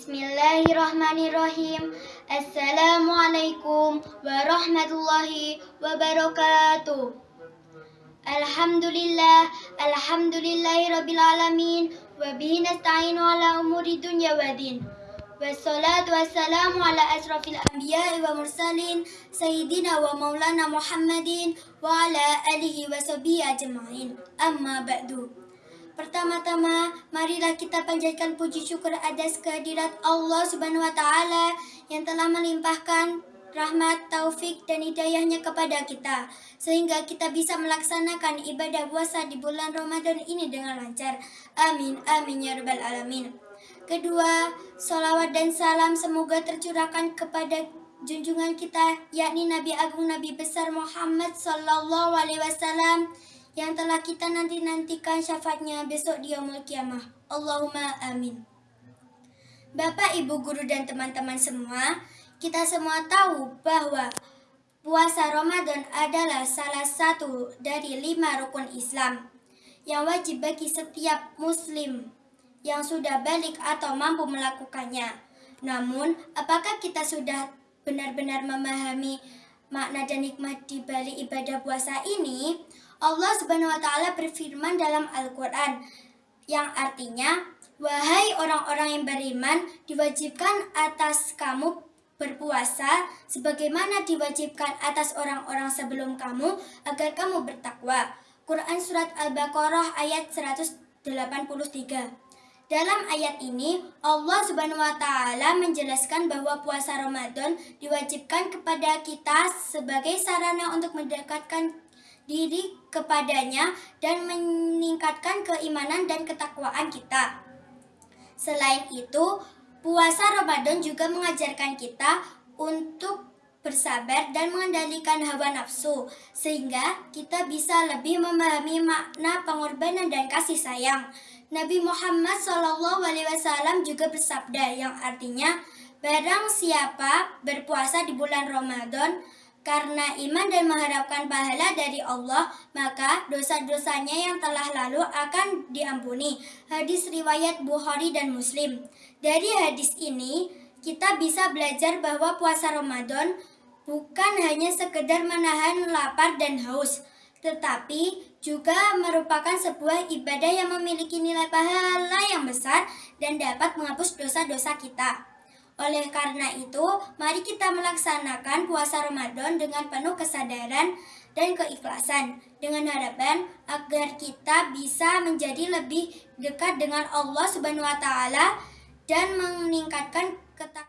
بسم الله الرحمن الرحيم. السلام عليكم ورحمة الله وبركاته. الحمد لله الحمد لله رب العالمين. وبه نستعين على أمور الدنيا والدين. والصلاة والسلام على أشرف الأنبياء والمرسلين سيدنا ومولانا محمد وعلى آله وصحبه أجمعين. أما بعد. Pertama-tama, marilah kita panjatkan puji syukur atas kehadirat Allah Subhanahu wa taala yang telah melimpahkan rahmat, taufik, dan hidayahnya kepada kita sehingga kita bisa melaksanakan ibadah puasa di bulan Ramadan ini dengan lancar. Amin, amin ya rabbal alamin. Kedua, salawat dan salam semoga tercurahkan kepada junjungan kita yakni Nabi Agung Nabi besar Muhammad sallallahu alaihi wasallam yang telah kita nanti-nantikan syafaatnya besok di yaumul kiamah. Allahumma amin. Bapak, Ibu, Guru, dan teman-teman semua, kita semua tahu bahwa puasa Ramadan adalah salah satu dari lima rukun Islam yang wajib bagi setiap muslim yang sudah balik atau mampu melakukannya. Namun, apakah kita sudah benar-benar memahami makna dan hikmah di balik ibadah puasa ini? Allah Subhanahu wa taala berfirman dalam Al-Qur'an yang artinya wahai orang-orang yang beriman diwajibkan atas kamu berpuasa sebagaimana diwajibkan atas orang-orang sebelum kamu agar kamu bertakwa. Quran surat Al-Baqarah ayat 183. Dalam ayat ini, Allah Subhanahu wa taala menjelaskan bahwa puasa Ramadan diwajibkan kepada kita sebagai sarana untuk mendekatkan diri kepadanya dan meningkatkan keimanan dan ketakwaan kita. Selain itu, puasa Ramadan juga mengajarkan kita untuk bersabar dan mengendalikan hawa nafsu sehingga kita bisa lebih memahami makna pengorbanan dan kasih sayang. Nabi Muhammad SAW juga bersabda yang artinya barang siapa berpuasa di bulan Ramadan karena iman dan mengharapkan pahala dari Allah, maka dosa-dosanya yang telah lalu akan diampuni. Hadis riwayat Bukhari dan Muslim. Dari hadis ini, kita bisa belajar bahwa puasa Ramadan bukan hanya sekedar menahan lapar dan haus, tetapi juga merupakan sebuah ibadah yang memiliki nilai pahala yang besar dan dapat menghapus dosa-dosa kita. Oleh karena itu, mari kita melaksanakan puasa Ramadan dengan penuh kesadaran dan keikhlasan dengan harapan agar kita bisa menjadi lebih dekat dengan Allah Subhanahu wa taala dan meningkatkan ketakwaan